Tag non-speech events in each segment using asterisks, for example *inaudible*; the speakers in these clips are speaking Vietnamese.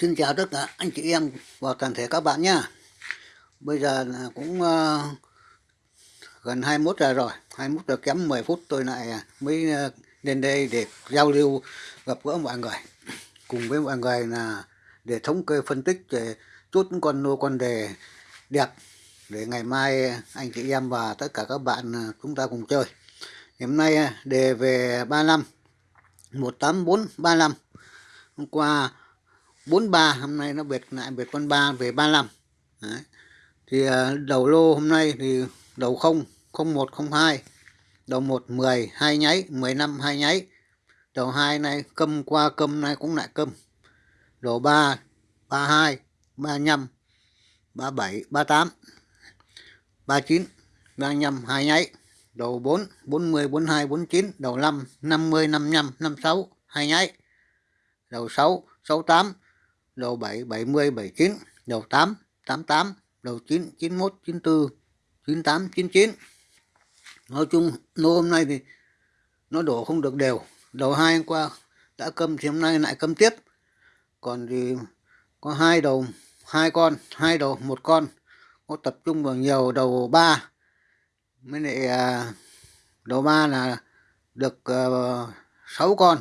Xin chào tất cả anh chị em và toàn thể các bạn nha Bây giờ cũng uh, gần 21 giờ rồi, 21 giờ kém 10 phút tôi lại mới ờ, lên đây để giao lưu gặp gỡ mọi người. Cùng với mọi người là để thống kê phân tích để chút con nô con đề đẹp để ngày mai anh chị em và tất cả các bạn ờ, chúng ta cùng chơi. Hôm nay đề về 35 18435 hôm qua 43 hôm nay nó biệt lại biệt con 3 về 35 Đấy. thì à, đầu lô hôm nay thì đầu 0 01 02 đầu 1 10 2 nháy 15 2 nháy. Đầu 2 này câm qua câm này cũng lại câm. Đầu 3 32 35 37 38 39 35 2 nháy. Đầu 4 40 42 49 đầu 5 50 55 56 2 nháy. Đầu 6 68 đầu 7 70 79 đầu 8 88 đầu 9 91 94 98 99 nói chung nô hôm nay thì nó đổ không được đều. Đầu hai hôm qua đã câm thì hôm nay lại câm tiếp. Còn thì có hai đầu hai con hai đầu một con. Có tập trung vào nhiều đầu ba. Mới lại à, đầu ba là được ờ, uh, 6 con.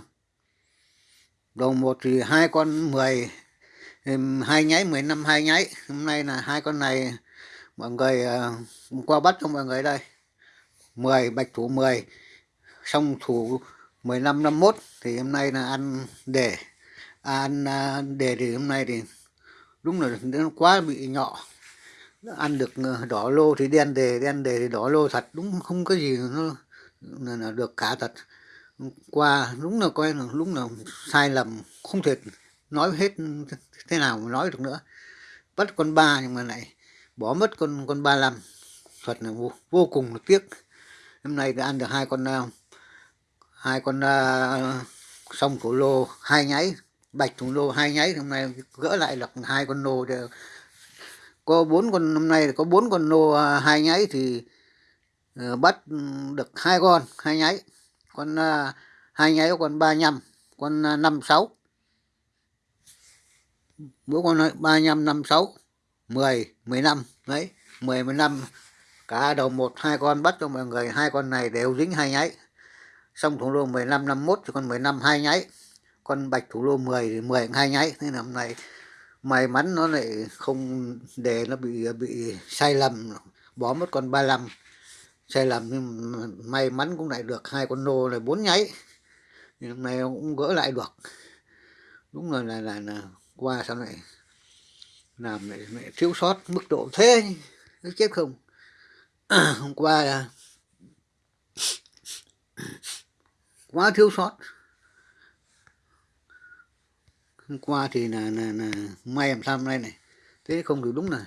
Đầu một thì hai con 10 hai nháy 15 hai nháy. Hôm nay là hai con này mọi người uh, qua bắt cho mọi người đây. 10 bạch thủ 10 xong thủ 15 51 thì hôm nay là ăn để à, ăn à, đề thì hôm nay thì đúng là nó quá bị nhỏ. Ăn được ờ, đỏ lô thì đen đề đen đề thì đỏ lô thật. Đúng không có gì nó là được cả thật. Qua đúng là coi là đúng là sai lầm không thể nói hết thế nào mà nói được nữa. Bắt con ba nhưng mà lại bỏ mất con con ba lăm thật là vô, vô cùng là tiếc. Hôm nay đã ăn được hai con uh, hai con uh, sông thủ lô hai nháy bạch thủ lô hai nháy. Hôm nay gỡ lại được hai con nô để có bốn con hôm nay có bốn con nô uh, hai nháy thì uh, bắt được hai con hai nháy. Con uh, hai nháy con ba nhăm con uh, năm sáu mỗi con nói 35 56 10 15 đấy mười mười năm cả đầu một hai con bắt cho mọi người hai con này đều dính hai nháy. Xong thủ lô 15 51 thì con 15 hai nháy. Con bạch thủ lô 10 thì 10 hai nháy. Thế là hôm nay may mắn nó lại không để nó bị bị sai lầm bỏ mất con 35 sai lầm nhưng may mắn cũng lại được hai con nô này bốn nháy. Thì hôm nay cũng gỡ lại được. Đúng rồi là là, là qua sao lại làm lại, lại thiếu sót mức độ thế nó chết không? *clears throat* Hôm qua là *coughs* quá thiếu sót. Hôm qua thì là, là, là may làm sao hôm nay này? Thế không được đúng là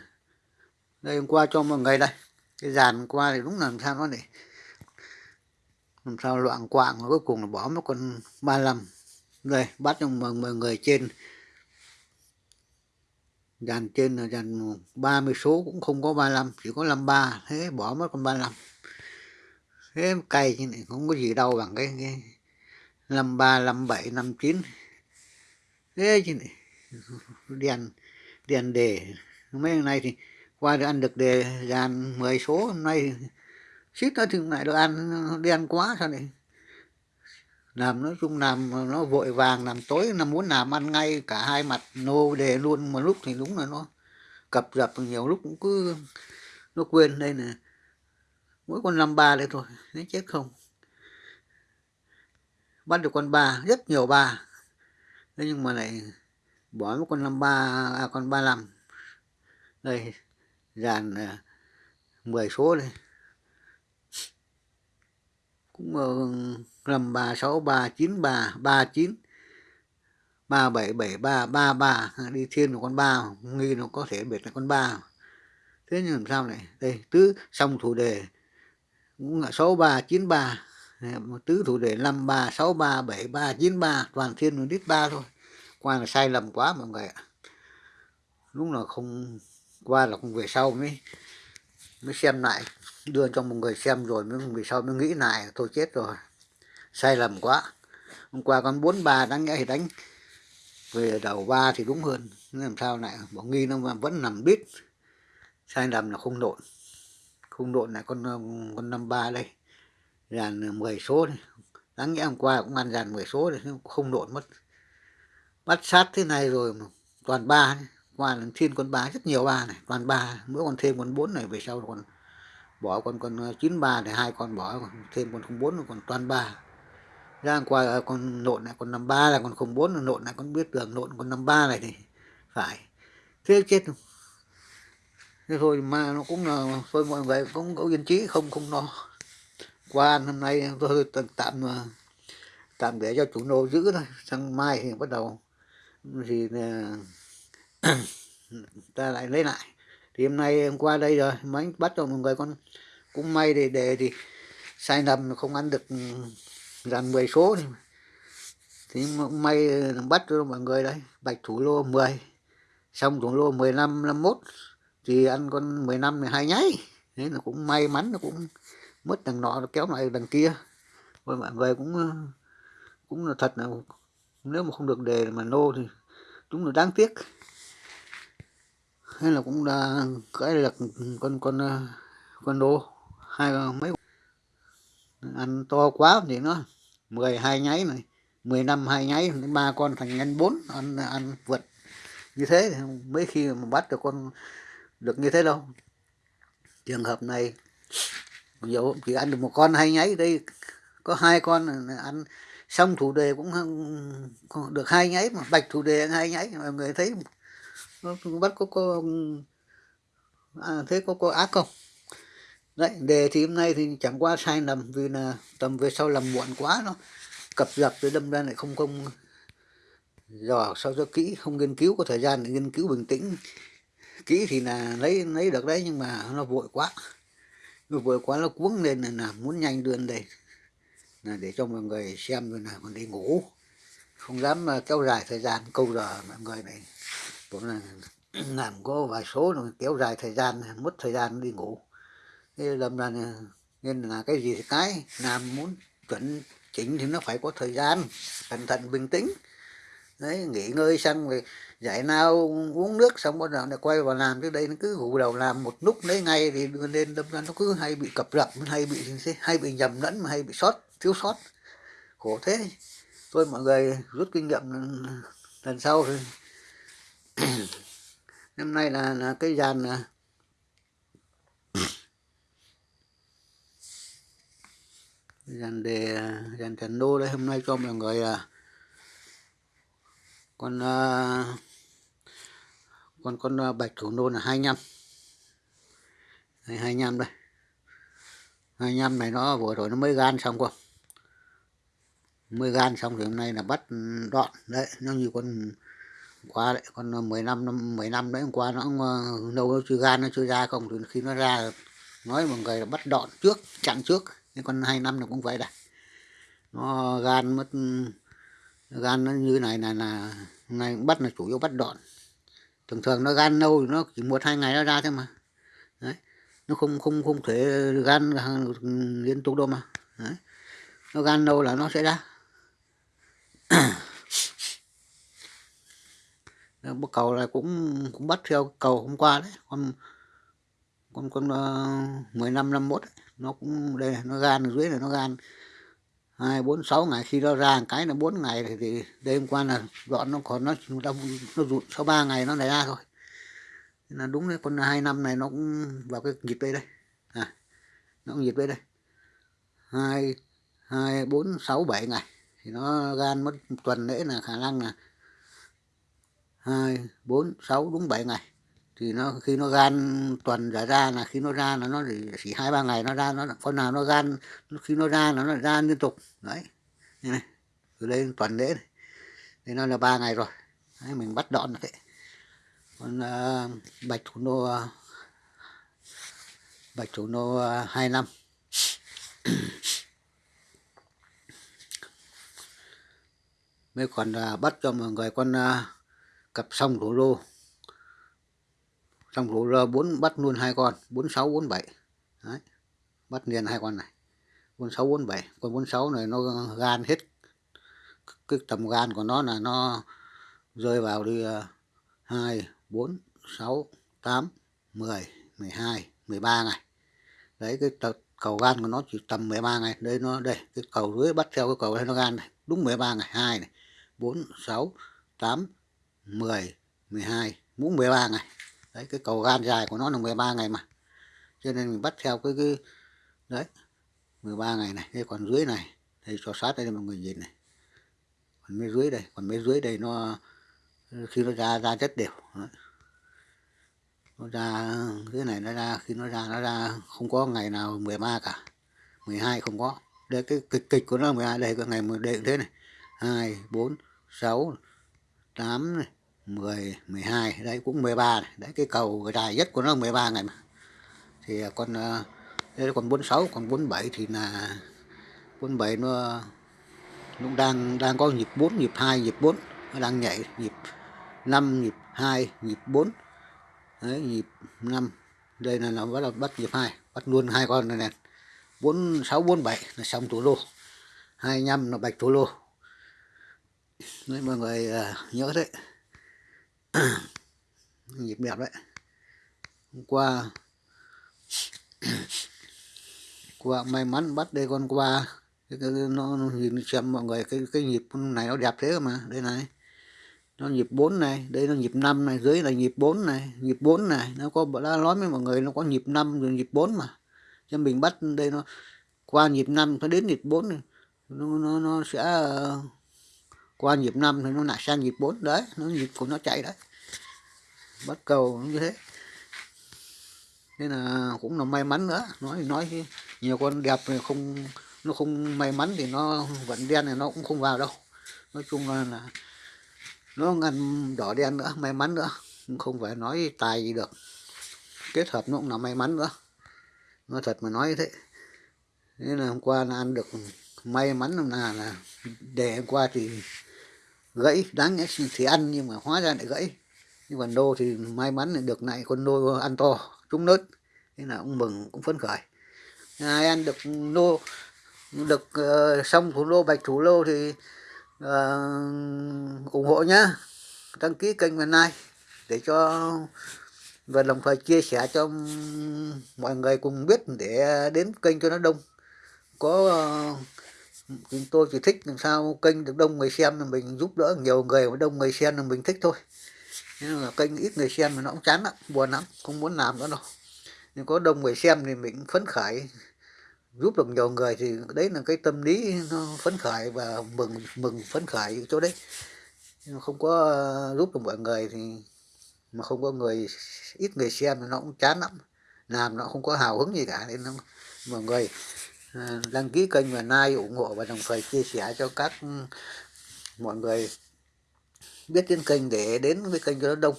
đây hôm qua cho mọi người đây. Cái dàn hôm qua thì đúng là làm sao nó này làm sao loạn quạng và cuối cùng là bỏ mất con 35 đây bắt cho mọi người trên dàn trên là dàn 30 số cũng không có 35 chỉ có 53 thế bỏ mất con 35 thế cày như này không có gì đâu bằng cái, cái 53 57 59 thế chứ này đèn đèn đề. Mấy ngày nay thì qua được ăn được đề dàn 10 số hôm nay xít nó thì lại được ăn đen quá sao này làm nói chung làm nó vội vàng làm tối nó muốn làm ăn ngay cả hai mặt nô đề luôn. Một lúc thì đúng là nó cập dập nhiều lúc cũng cứ nó quên đây nè. Mỗi con năm ba đây thôi nó chết không. Bắt được con ba rất nhiều ba. Thế nhưng mà lại bỏ một con năm ba à, con ba năm đây dàn à, mười 10 số đây cũng ờ, rầm ba sáu ba chín ba ba chín, ba bảy bảy, ba ba ba. Đi thiên một con ba, nghi nó có thể biệt là con ba. Thế nhưng làm sao này đây, tứ xong thủ đề. Cũng là sáu, ba, chín, ba. Tứ thủ đề, năm, ba, sáu, ba, bảy, ba, chín, ba. Toàn thiên nó đít ba thôi. Qua là sai lầm quá mọi người ạ. Đúng là không, qua là không về sau mới mới xem lại đưa cho một người xem rồi mới vì sau mới nghĩ lại tôi chết rồi, sai lầm quá. Hôm qua con bốn ba đáng nhẽ thì đánh, về đầu ba thì đúng hơn làm sao lại, bỏ nghi nó vẫn nằm đít sai lầm là không nộn không nộn là con ờ, con năm ba đây, dàn 10 số này đáng nhẽ hôm qua cũng ăn dàn 10 số này không nộn mất. Bắt sát thế này rồi mà toàn ba, qua là thiên con ba, rất nhiều ba này, toàn ba, mỗi còn thêm con bốn này về sau còn bỏ con con ờ, chín ba thì hai con bỏ thêm con không bốn còn toàn ba. Ra qua ờ, con nộn lại con năm ba là con không bốn, nộn lại con biết đường nộn con năm ba này thì phải. Thế chết thế thôi mà nó cũng là, thôi mọi người cũng có yên trí không không lo. Qua năm nay tôi tạm ờ, tạm để cho chủ nô giữ thôi, sang mai thì bắt đầu. Thì *clears throat* ta lại lấy lại thì hôm nay hôm qua đây rồi mấy bắt rồi mọi người con cũng may để để thì sai lầm không ăn được ừ, dàn 10 số thì, thì may bắt cho mọi người đấy bạch thủ lô 10 xong thủ lô 15 51 thì ăn con 15 này hai nháy thế là cũng may mắn nó cũng mất đằng nọ nó kéo lại đằng kia. Rồi mọi người cũng ừ, cũng là thật là nếu mà không được đề mà nô thì chúng là đáng tiếc hay là cũng đã cưỡi được con con ờ, con đô hai mấy ăn to quá thì nó mười hai nháy này mười năm hai nháy, ba con thành nhân bốn, ăn ăn vượt. Như thế thì mấy khi mà bắt được con được như thế đâu. Trường hợp này nhiều chỉ ăn được một con hai nháy đây, có hai con ăn xong thủ đề cũng được hai nháy mà, bạch thủ đề hai nháy. Mọi người thấy bắt có cô à, thế có cô ác không? Đấy đề thì hôm nay thì chẳng qua sai lầm vì là tầm về sau làm muộn quá nó cập dập rồi đâm ra lại không không dò sao cho kỹ không nghiên cứu có thời gian để nghiên cứu bình tĩnh. Kỹ thì là lấy lấy được đấy nhưng mà nó vội quá. Nó vội quá nó cuống lên là, là muốn nhanh đưa đây. Là để cho mọi người xem rồi là còn đi ngủ. Không dám à, kéo dài thời gian câu giờ mọi người này cũng là làm có vài số rồi kéo dài thời gian, mất thời gian đi ngủ. Thế làm ra nên là cái gì thì cái, làm muốn chuẩn chỉnh thì nó phải có thời gian, cẩn thận, bình tĩnh. Đấy, nghỉ ngơi xong rồi giải nào uống nước xong bắt đầu lại quay vào làm. Chứ đây nó cứ gù đầu làm một lúc đấy ngay thì lên đâm ra nó cứ hay bị cập rập, hay bị hay bị nhầm lẫn mà hay bị sót, thiếu sót. Khổ thế. Thôi mọi người rút kinh nghiệm, lần sau thì *coughs* năm nay là, là cái dàn là *coughs* dàn đề à, dàn trần đô đây hôm nay cho mọi người à, con à, con con à, bạch thủ nô là 25 hai 25 đây. 25 này nó vừa rồi nó mới gan xong không mới gan xong thì hôm nay là bắt ừ, đoạn. Đấy nó như con qua đấy, con ờ, 15 năm 10 năm đấy hôm qua nó lâu nó chưa gan nó chưa ra không, thì khi nó ra nói mọi người là bắt đọn trước, chặn trước cái con hai năm nó cũng vậy đây nó, gan mất ừ, gan nó như này là là này bắt là chủ yếu bắt đọn. Thường thường nó gan lâu nó chỉ một, hai ngày nó ra thôi mà. Đấy, nó không không không thể gan ừ, liên tục đâu mà. Đấy. nó gan lâu là nó sẽ ra. *clears throat* cầu này cũng cũng bắt theo cầu hôm qua đấy. Con con con ờ, mười năm năm mốt nó cũng đây nó gan dưới này nó gan hai bốn sáu ngày. Khi nó ra cái là bốn ngày thì, thì đêm qua là dọn nó còn nó nó, nó rụt sau ba ngày nó lại ra thôi. Nên là đúng đấy con hai năm này nó cũng vào cái nhịp đây đây. À, nó cũng nhịp đây đây. Hai hai bốn sáu bảy ngày thì nó gan mất tuần lễ là khả năng là hai bốn sáu đúng bảy ngày. Thì nó khi nó gan tuần giải ra là khi nó ra là nó chỉ hai ba ngày nó ra nó con nào nó gan khi nó ra là nó ra liên tục. Đấy như này. Từ đây tuần lễ này. Thì nó là ba ngày rồi. Đấy, mình bắt đọn thế còn uh, bạch thủ nô uh, bạch thủ nô uh, hai năm. Mới còn uh, bắt cho mọi người con uh, cặp sông rổ lô sông rổ lô bốn bắt luôn hai con bốn sáu bốn bảy. Bắt liền hai con này. Bốn sáu bốn bảy. Con bốn sáu này nó gan hết. Cái tầm gan của nó là nó rơi vào đi uh, 2 4 6 8 10 12 13 ngày đấy cái cầu gan của nó chỉ tầm 13 ngày. Đây nó đây cái cầu dưới bắt theo cái cầu đây nó gan này. Đúng 13 ngày 2 này. 4 6 8 10 12 muốn 13 ngày. Đấy cái cầu gan dài của nó là 13 ngày mà. Cho nên mình bắt theo cái, cái đấy 13 ngày này. Đây còn dưới này đây cho sát đây mọi người nhìn này. Còn mấy dưới đây còn mấy dưới đây nó khi nó ra ra rất đều đấy. nó ra cái này nó ra khi nó ra nó ra không có ngày nào 13 cả. 12 không có. Đây cái kịch kịch của nó là 12 đây cái ngày một đệm thế này. 2 4 6 8 này 10 12 đấy cũng 13 này. Đấy, cái cầu dài nhất của nó 13 ngày mà. Thì à, con à, đây còn 46 còn 47 thì là 47 nó cũng đang đang có nhịp 4 nhịp 2 nhịp 4 nó đang nhảy nhịp 5 nhịp 2 nhịp 4 đấy, nhịp 5 đây là nó bắt đầu bắt nhịp 2 bắt luôn hai con này nè. 4 6 4 7 là xong thủ lô 25 là bạch thủ lô đấy mọi người uh, nhớ đấy. *coughs* Nhịp đẹp đấy. Hôm qua *coughs* qua may mắn bắt đây con qua. Cái, cái, nó, nó nhìn xem mọi người cái cái nhịp này nó đẹp thế mà. Đây này. Nó nhịp 4 này đây nó nhịp 5 này dưới là nhịp 4 này nhịp 4 này. Nó có đã nói với mọi người nó có nhịp 5 rồi nhịp 4 mà. Cho mình bắt đây nó qua nhịp 5 nó đến nhịp 4 này. Nó nó, nó sẽ uh, qua nhịp 5 thì nó lại sang nhịp 4 đấy nó nhịp của nó chạy đấy. Bắt cầu như thế. Nên là cũng là may mắn nữa. Nói nói nhiều con đẹp thì không nó không may mắn thì nó vẫn đen thì nó cũng không vào đâu. Nói chung là, là nó ngăn đỏ đen nữa may mắn nữa. Không phải nói tài gì được. Kết hợp nó cũng là may mắn nữa. Nó thật mà nói thế nên là hôm qua là ăn được may mắn là là để hôm qua thì gãy đáng nhẽ thì ăn nhưng mà hóa ra lại gãy. Nhưng còn đô thì may mắn được lại con đô ăn to trúng lớn thế là cũng mừng cũng phấn khởi. Ai ăn được lô được uh, xong thủ lô bạch thủ lô thì uh, ủng hộ nhá. Đăng ký kênh ngày nay để cho và đồng thời chia sẻ cho mọi người cùng biết để đến kênh cho nó đông. Có uh, chúng tôi chỉ thích làm sao kênh được đông người xem là mình giúp đỡ nhiều người mà đông người xem là mình thích thôi. Nhưng mà kênh ít người xem thì nó cũng chán lắm buồn lắm không muốn làm nữa đâu. Nhưng có đông người xem thì mình phấn khởi. Giúp được nhiều người thì đấy là cái tâm lý nó phấn khởi và mừng mừng phấn khởi chỗ đấy. Nhưng không có ờ, giúp được mọi người thì mà không có người ít người xem thì nó cũng chán lắm. Làm nó không có hào hứng gì cả nên nó, mọi người Ờ, đăng ký kênh và like ủng hộ và đồng thời chia sẻ cho các ừ, mọi người biết đến kênh để đến với kênh cho nó đông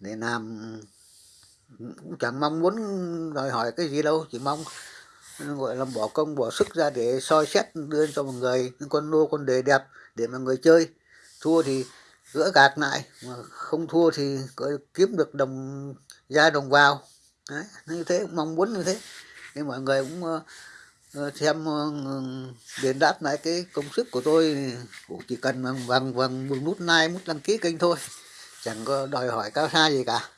để làm ừ, cũng chẳng mong muốn đòi hỏi cái gì đâu chỉ mong ừ, gọi là bỏ công bỏ sức ra để soi xét đưa cho mọi người những con lô con đề đẹp để mọi người chơi. Thua thì gỡ gạt lại mà không thua thì kiếm được đồng ra đồng vào. Đấy, như thế mong muốn như thế. Thì mọi người cũng uh, Ờ, xem ờ, đền đáp lại cái công sức của tôi cũng chỉ cần bằng bằng bằng một nút like nút đăng ký kênh thôi. Chẳng có đòi hỏi cao xa gì cả.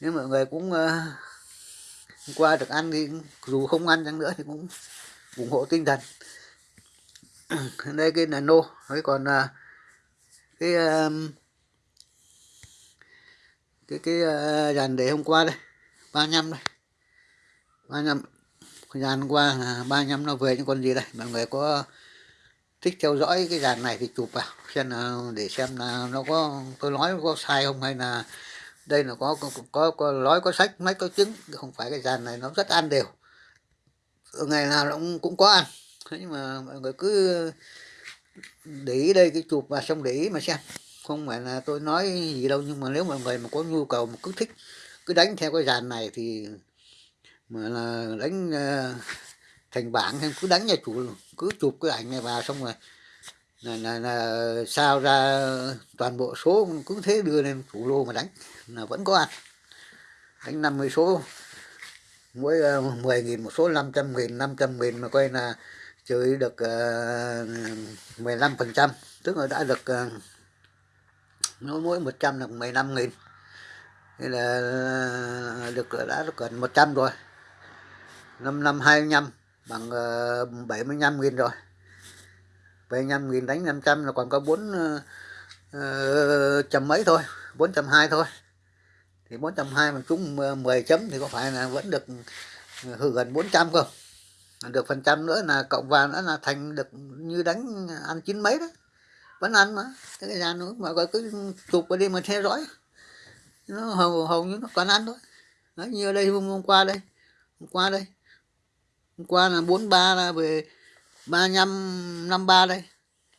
Nếu mọi người cũng uh, qua được ăn thì dù không ăn chăng nữa thì cũng ủng hộ tinh thần. *coughs* Đây cái là nô ấy còn uh, cái uh, cái cái uh, dàn để hôm qua đây ba năm đây. Ba năm dàn qua là ba năm nó về những con gì đây? Mọi người có thích theo dõi cái dàn này thì chụp vào xem nào để xem là nó có tôi nói có sai không hay là đây là có có, có, có nói có sách mấy có trứng không phải cái dàn này nó rất ăn đều. Ngày nào nó cũng, cũng có ăn. Thế nhưng mà mọi người cứ để ý đây cái chụp và xong để ý mà xem. Không phải là tôi nói gì đâu nhưng mà nếu mọi người mà có nhu cầu mà cứ thích cứ đánh theo cái dàn này thì mà là đánh uh, *laughs* thành bảng em cứ đánh nhà chủ cứ chụp cái ảnh này vào xong rồi là, là, là sao ra toàn bộ số cứ thế đưa lên chủ lô mà đánh. Là vẫn có ăn. Đánh 50 số. Mỗi ờ, uh, 10 nghìn một số 500 nghìn 500 nghìn mà coi là chơi được ờ, uh, 15 phần trăm. Tức là đã được uh, nó mỗi 100 là 15 nghìn. Thế là được đã được gần 100 rồi năm năm 25 bằng ờ, uh, 75 nghìn rồi. 75 nghìn đánh 500 là còn có 4 uh, ờ, ờ, chấm mấy thôi 420 thôi. Thì 420 mà trúng 10 chấm thì có phải là vẫn được ừ, hư gần 400 không? Được phần trăm nữa là cộng vào nữa là thành được như đánh ăn chín mấy đó. Vẫn ăn mà cái gian nữa mà gọi cứ chụp vào đi mà theo dõi. Nó hầu hầu như nó còn ăn thôi. Đấy như ở đây hôm, hôm qua đây hôm qua đây hôm qua là 43 là về 35 53 đây.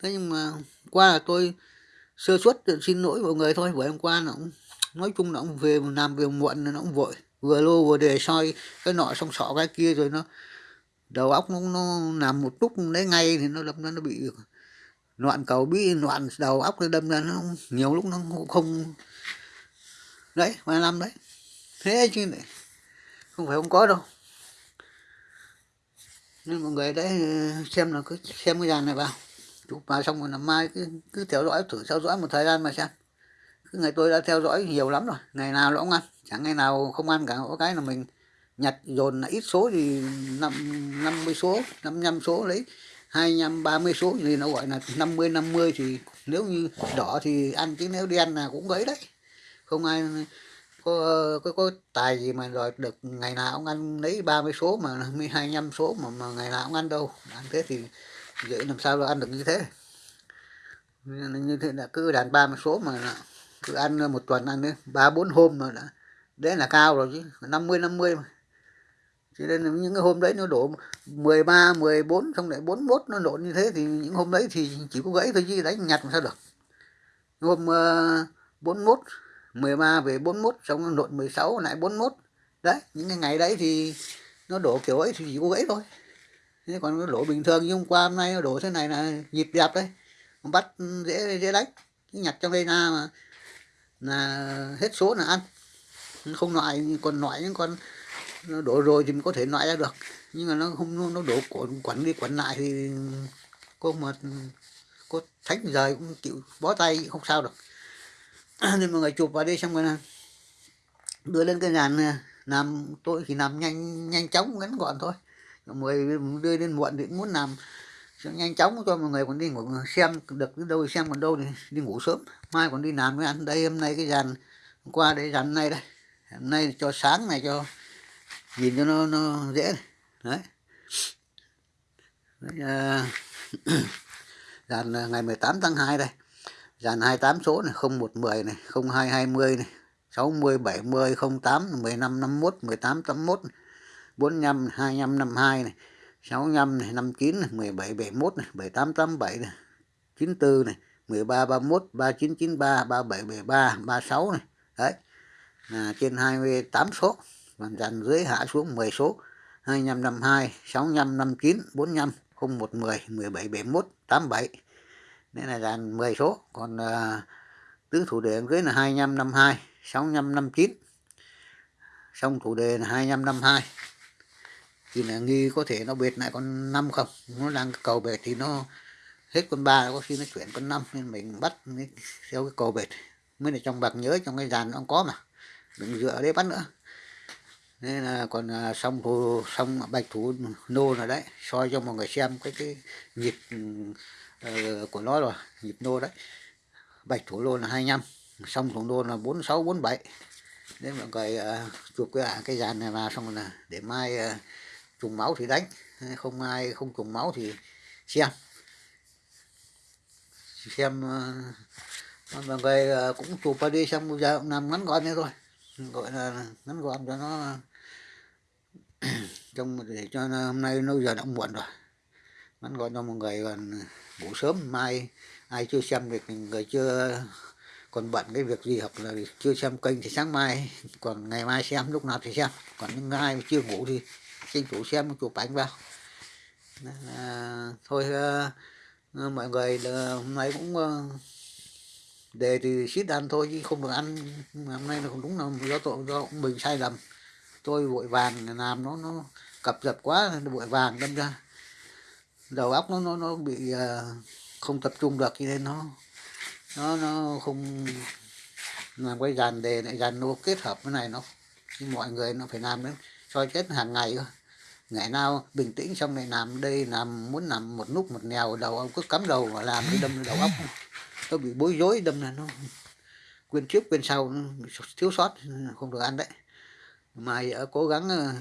Thế nhưng mà qua là tôi sơ suất xin lỗi mọi người thôi bởi hôm qua nó cũng nói chung nó cũng về làm về muộn nó cũng vội. Vừa lô vừa đề soi cái nọ xong sọ cái kia rồi nó đầu óc nó, nó làm một lúc đấy ngay thì nó đâm ra nó bị loạn cầu bí loạn đầu óc nó đâm ra nó nhiều lúc nó không đấy mà năm đấy. Thế chứ này không phải không có đâu nên mọi người đấy, xem là cứ xem cái dàn này vào. Chụp vào xong rồi là mai cứ cứ theo dõi, thử theo dõi một thời gian mà xem. Cứ ngày tôi đã theo dõi nhiều lắm rồi, ngày nào nó cũng ăn. Chẳng ngày nào không ăn cả, có cái là mình nhặt dồn là ít số thì năm năm mươi số, năm năm số lấy. hai năm ba mươi số thì nó gọi là năm mươi năm mươi thì nếu như đỏ thì ăn chứ nếu đen là cũng gấy đấy. Không ai có có, có tài gì mà đòi được ngày nào ông ăn lấy 30 số mà *laughs* 25 số mà, mà ngày nào ông ăn đâu. Ăn thế thì dễ làm sao là ăn được như thế? Như thế là cứ đàn 30 số mà cứ ăn một tuần ăn ba bốn hôm mà đã đấy là cao rồi chứ 50 50 mà. Cho nên những cái hôm đấy nó đổ 13 14 xong lại 41 nó đổ như thế thì những hôm đấy thì chỉ có gãy thôi chứ đánh nhặt làm sao được. Hôm ờ, uh, 41 13 về 41 xong nó lộn 16 lại 41 đấy, những cái ngày đấy thì nó đổ kiểu ấy thì chỉ có gãy thôi. Thế còn nó đổ bình thường, như hôm qua, hôm nay nó đổ thế này là nhịp đẹp đấy. Bắt dễ dễ đánh. Cái nhặt trong đây ra mà là hết số là ăn. Không loại, còn loại những con nó đổ rồi thì mình có thể loại ra được. Nhưng mà nó không, nó đổ quẩn quẩn đi quẩn lại thì cô mà cô thánh rời cũng chịu bó tay, không sao được. À, nên mọi người chụp vào đây xong rồi là đưa lên cái dàn làm tôi thì làm nhanh nhanh chóng ngắn gọn thôi. Mọi người đưa lên muộn thì cũng muốn làm nhanh chóng cho mọi người còn đi ngủ xem được đến đâu xem còn đâu thì đi ngủ sớm. Mai còn đi làm với ăn đây hôm nay cái dàn qua đây dàn này đây. Hôm nay cho sáng này cho nhìn cho nó nó dễ này. đấy, đấy à, *coughs* dàn à, ngày 18 tháng 2 đây dàn 28 số này 0110 này 0220 này 60 70 08 15 51 18 81 45 25 52 này 65 này 59 này 17 71 này 78 87 này 94 này 13 31 3993 37 73 36 này đấy. À, trên 28 số. Và dàn dưới hạ xuống 10 số. 25 52 65 59 45 0110 17 71 87 nên là dàn 10 số. Còn uh, tứ thủ đề dưới là 25 52 65 59 xong thủ đề là 25 52 thì là nghi có thể nó bệt lại con năm không? Nó đang cầu bệt thì nó hết con ba có khi nó chuyển con năm. Nên mình bắt theo cái cầu bệt. Mới là trong bạc nhớ trong cái dàn nó có mà. Đừng dựa đấy bắt nữa. Nên là còn ờ, xong thủ xong bạch thủ nô rồi đấy. Soi cho mọi người xem cái cái nhịp uh, của nó rồi nhịp nô đấy. Bạch thủ lô là 25 xong thủ nô là 46 47 nên mọi người uh, chụp cái à, cái dàn này vào xong là để mai uh, trùng máu thì đánh. Không ai không trùng máu thì xem. Xem uh, mọi người uh, cũng chụp vào đi xong bây giờ làm ngắn gọn nữa thôi. Gọi là ngắn gọn cho nó *clears throat* trong để cho hôm nay nó giờ đã muộn rồi ngắn gọi cho mọi người còn ngủ sớm mai ai chưa xem việc người chưa còn bận cái việc gì hoặc là chưa xem kênh thì sáng mai còn ngày mai xem lúc nào thì xem. Còn những ai chưa ngủ thì xin chủ xem chụp ảnh vào. À, thôi à, mọi người ờ, hôm nay cũng à, đề thì xít ăn thôi chứ không được ăn. Hôm nay là không đúng là do tội do mình sai lầm. Tôi vội vàng làm nó nó cập dập quá vội vàng đâm ra đầu óc nó nó nó bị uh, không tập trung được cho nên nó nó nó không làm cái dàn đề này dàn nô kết hợp cái này nó. Nhưng mọi người nó phải làm đến soi chết hàng ngày thôi. Ngày nào bình tĩnh xong này làm đây làm muốn làm một nút một nèo đầu ông cứ cắm đầu mà làm cái đâm đầu óc. Nó bị bối rối đâm là nó quên trước quên sau thiếu sót không được ăn đấy. Mà ở cố gắng ờ,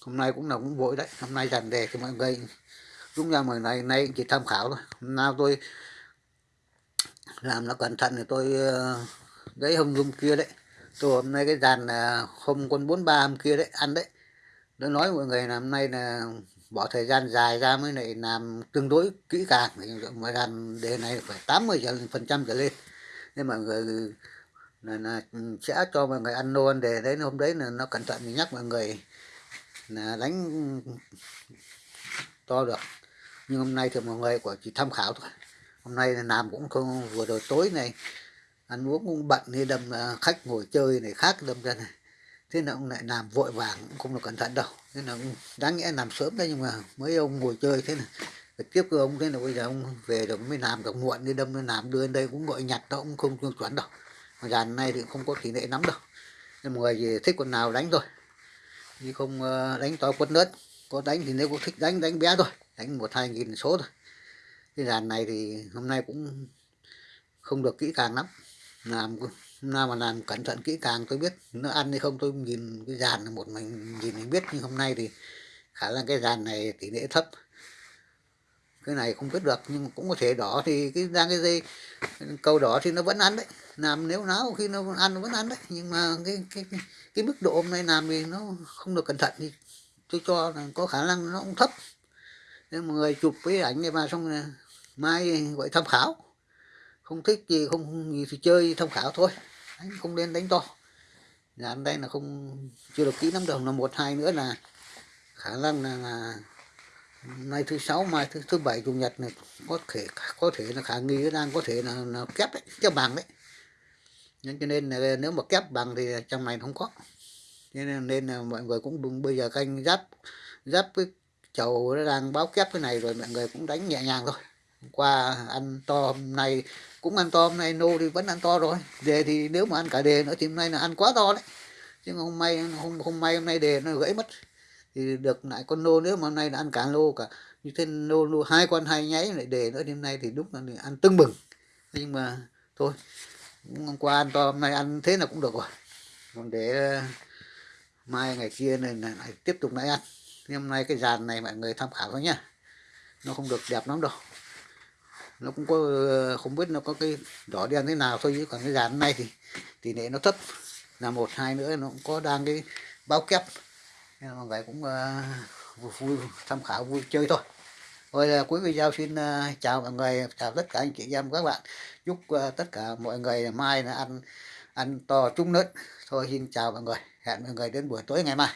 hôm nay cũng là cũng vội đấy. Hôm nay dàn đề thì mọi người đúng ra mọi này nay chỉ tham khảo thôi. Hôm nào tôi làm nó cẩn thận thì tôi ờ, đấy hôm hôm kia đấy. Tôi hôm nay cái dàn ờ, hôm con bốn ba hôm kia đấy ăn đấy. Nó nói mọi người là hôm nay là bỏ thời gian dài ra mới lại làm tương đối kỹ càng. Mà làm đề này phải 80 phần trăm trở lên. Nên mọi người là, là sẽ cho mọi người ăn nô ăn đề đấy hôm đấy là nó cẩn thận thì nhắc mọi người là đánh to được nhưng hôm nay thì mọi người của chỉ tham khảo thôi. Hôm nay là làm cũng không, vừa rồi tối này, ăn uống cũng bận nên đâm khách ngồi chơi này khác đâm ra này. Thế là ông lại làm vội vàng, cũng không được cẩn thận đâu. Thế là ông đáng nghĩa làm sớm đấy, nhưng mà mấy ông ngồi chơi thế này tiếp cơ ông thế là bây giờ ông về rồi mới làm được muộn, đi đâm nó làm, đưa lên đây cũng gọi nhặt đâu cũng không chuẩn đâu. Mà dàn này thì không có tỷ lệ lắm đâu. Nên mọi người gì thích con nào đánh thôi. Chứ không ờ, đánh to quất lớn có đánh thì nếu có thích đánh đánh bé thôi đánh một hai nghìn số thôi. Cái dàn này thì hôm nay cũng không được kỹ càng lắm. Làm nào mà làm cẩn thận kỹ càng tôi biết nó ăn hay không tôi nhìn cái dàn là một mình nhìn mình biết nhưng hôm nay thì khả năng cái dàn này tỷ lệ thấp. Cái này không biết được nhưng cũng có thể đỏ thì cái ra cái dây câu đỏ thì nó vẫn ăn đấy. Làm nếu náo khi nó ăn nó vẫn ăn đấy. Nhưng mà cái cái cái, cái mức độ hôm nay làm thì nó không được cẩn thận thì tôi cho là có khả năng nó cũng thấp mọi người chụp cái ảnh này mà xong mai gọi tham khảo. Không thích gì không gì thì chơi tham khảo thôi. Đánh không nên đánh to. Nhà anh đây là không chưa được kỹ lắm đâu. Là một hai nữa là khả năng là, là nay thứ sáu mai thứ thứ bảy chủ nhật này có thể có thể là khả nghi đang có thể là, là kép đấy kép bằng đấy. Nên cho nên là nếu mà kép bằng thì trong này không có. Nên nên là mọi người cũng đừng bây giờ canh giáp giáp với chầu nó đang báo kép cái này rồi, mọi người cũng đánh nhẹ nhàng thôi. Qua ăn to hôm nay, cũng ăn to hôm nay, nô thì vẫn ăn to rồi. Đề thì nếu mà ăn cả đề nữa thì hôm nay là ăn quá to đấy. Chứ không may không không may hôm nay đề nó gãy mất. Thì được lại con nô nếu mà hôm nay là ăn cả lô cả. Như thế nô lô hai con hai nháy lại đề nữa đêm nay thì đúng là ăn tưng bừng. Nhưng mà thôi hôm qua ăn to, hôm nay ăn thế là cũng được rồi. Còn để ờ, mai ngày kia này lại tiếp tục lại ăn thì hôm nay cái dàn này mọi người tham khảo thôi nhá. Nó không được đẹp lắm đâu. Nó cũng có không biết nó có cái đỏ đen thế nào thôi chứ còn cái dàn này thì tỷ lệ nó thấp. Là một hai nữa nó cũng có đang cái bao kép. Nên mọi người cũng uh, vui tham khảo vui chơi thôi. Rồi là cuối video xin uh, chào mọi người chào tất cả anh chị em các bạn. Chúc uh, tất cả mọi người mai là ăn ăn to trúng lớn thôi xin chào mọi người. Hẹn mọi người đến buổi tối ngày mai.